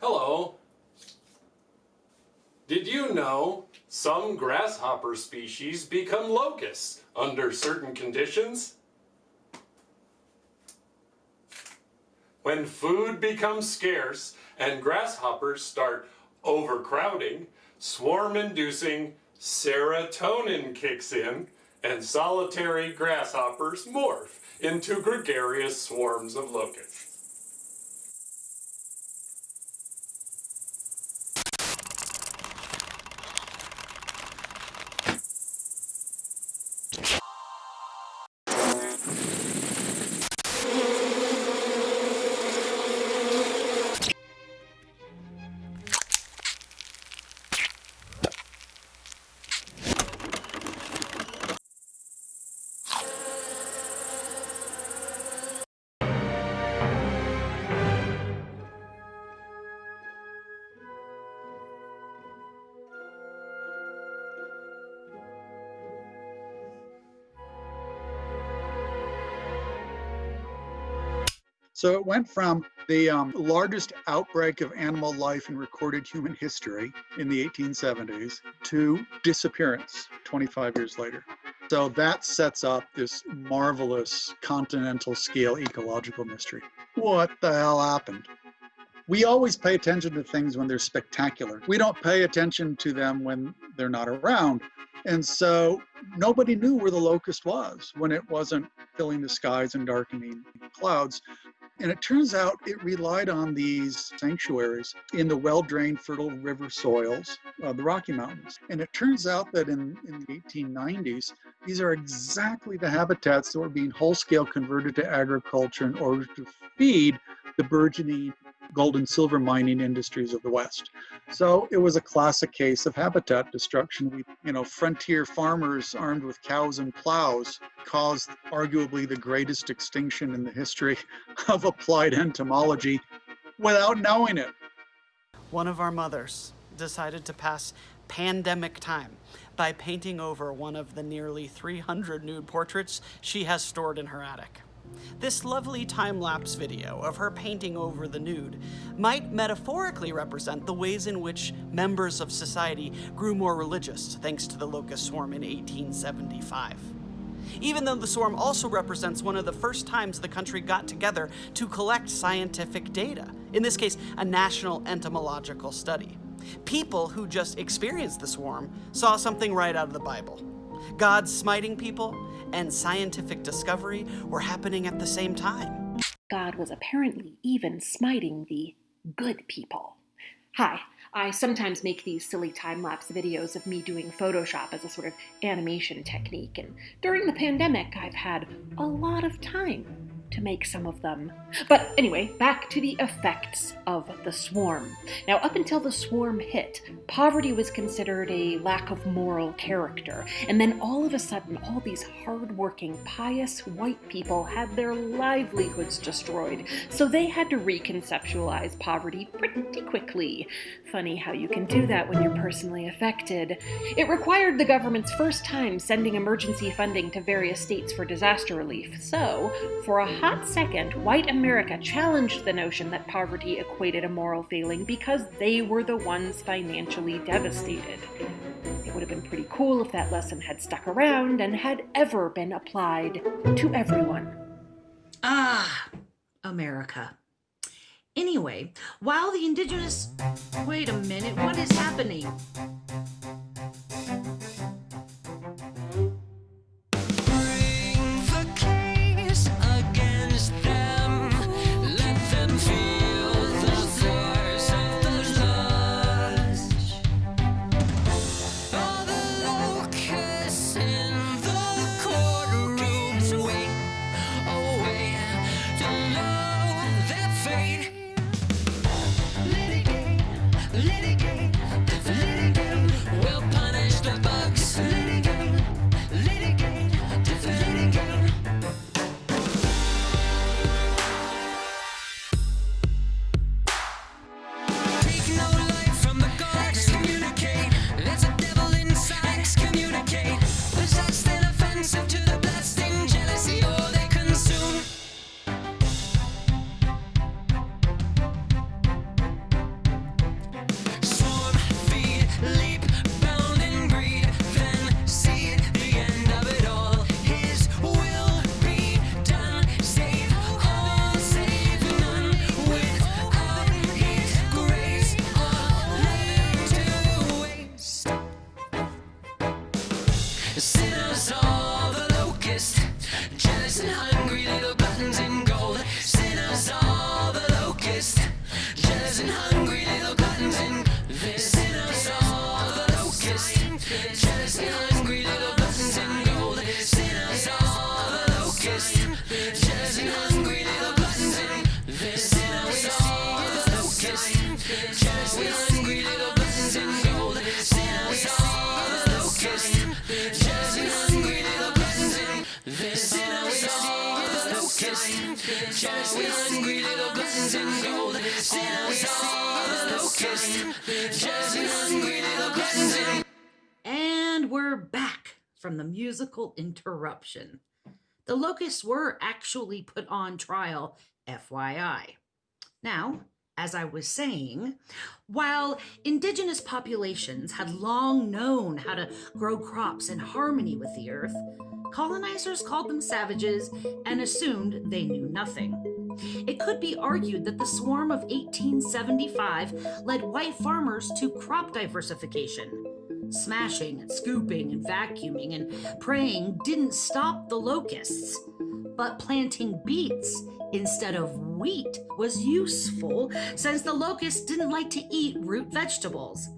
Hello. Did you know some grasshopper species become locusts under certain conditions? When food becomes scarce and grasshoppers start overcrowding, swarm-inducing serotonin kicks in and solitary grasshoppers morph into gregarious swarms of locusts. So it went from the um, largest outbreak of animal life in recorded human history in the 1870s to disappearance 25 years later. So that sets up this marvelous continental scale ecological mystery. What the hell happened? We always pay attention to things when they're spectacular. We don't pay attention to them when they're not around. And so nobody knew where the locust was when it wasn't filling the skies and darkening clouds. And it turns out it relied on these sanctuaries in the well-drained fertile river soils of the Rocky Mountains. And it turns out that in, in the 1890s, these are exactly the habitats that were being whole-scale converted to agriculture in order to feed the burgeoning gold and silver mining industries of the West. So it was a classic case of habitat destruction. We, you know, frontier farmers armed with cows and plows caused arguably the greatest extinction in the history of applied entomology without knowing it. One of our mothers decided to pass pandemic time by painting over one of the nearly 300 nude portraits she has stored in her attic. This lovely time-lapse video of her painting over the nude might metaphorically represent the ways in which members of society grew more religious thanks to the locust swarm in 1875. Even though the swarm also represents one of the first times the country got together to collect scientific data, in this case, a national entomological study. People who just experienced the swarm saw something right out of the Bible. God smiting people and scientific discovery were happening at the same time. God was apparently even smiting the good people. Hi, I sometimes make these silly time-lapse videos of me doing Photoshop as a sort of animation technique, and during the pandemic I've had a lot of time to make some of them. But anyway, back to the effects of the swarm. Now, up until the swarm hit, poverty was considered a lack of moral character. And then all of a sudden, all these hardworking, pious white people had their livelihoods destroyed. So they had to reconceptualize poverty pretty quickly. Funny how you can do that when you're personally affected. It required the government's first time sending emergency funding to various states for disaster relief. So, for a hot second, white America challenged the notion that poverty equated a moral failing because they were the ones financially devastated. It would have been pretty cool if that lesson had stuck around and had ever been applied to everyone. Ah, America. Anyway, while the indigenous... Wait a minute, what is happening? Let it Sinners are the locust, jealous and hungry little buttons in gold. Sinners are the locust, jealous and hungry little buttons in gold. Sinners are the locust, jealous and hungry little buttons in gold. Sinners are the locust, jealous and hungry little buttons in gold. Sinners are the locust, jealous and hungry. Just hungry little gluttons in gold. Sinners are the locusts. Just hungry little gluttons in And we're back from the musical interruption. The locusts were actually put on trial, FYI. Now, as I was saying, while indigenous populations had long known how to grow crops in harmony with the earth, colonizers called them savages and assumed they knew nothing. It could be argued that the swarm of 1875 led white farmers to crop diversification. Smashing, and scooping, and vacuuming and praying didn't stop the locusts. But planting beets instead of wheat was useful since the locusts didn't like to eat root vegetables.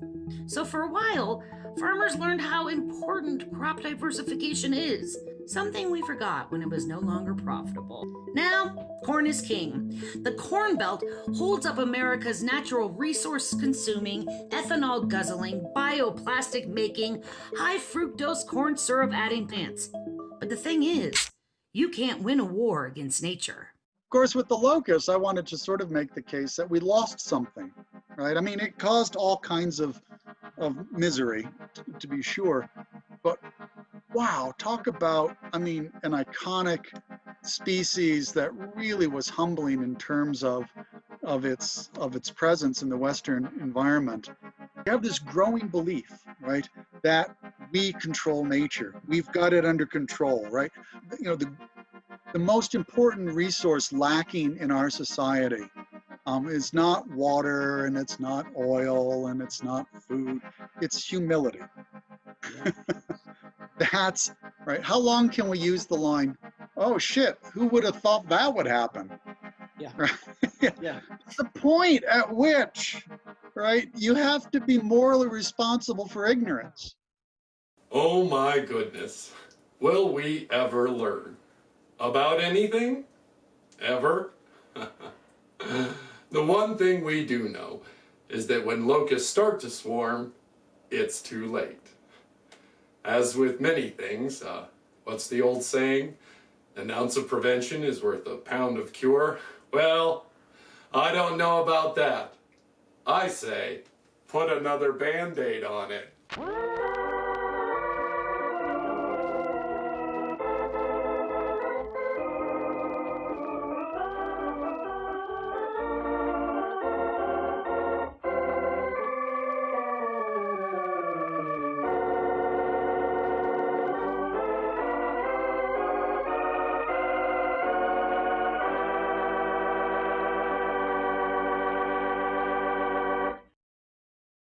So for a while, farmers learned how important crop diversification is, something we forgot when it was no longer profitable. Now, corn is king. The Corn Belt holds up America's natural resource consuming, ethanol guzzling, bioplastic making, high fructose corn syrup adding plants. But the thing is, you can't win a war against nature. Course, with the locust, I wanted to sort of make the case that we lost something, right? I mean, it caused all kinds of, of misery, t- to be sure. But wow, talk about, I mean, an iconic species that really was humbling in terms of, of, its, of its presence in the Western environment. You have this growing belief, right, that we control nature. We've got it under control, right? You know, the, the most important resource lacking in our society um, is not water and it's not oil and it's not food, it's humility. That's right. How long can we use the line, oh shit, who would have thought that would happen? Yeah. Right? Yeah. the point at which, right, you have to be morally responsible for ignorance. Oh my goodness. Will we ever learn? About anything? Ever? the one thing we do know is that when locusts start to swarm, it's too late. As with many things, uh, what's the old saying? An ounce of prevention is worth a pound of cure. Well, I don't know about that. I say, put another band aid on it.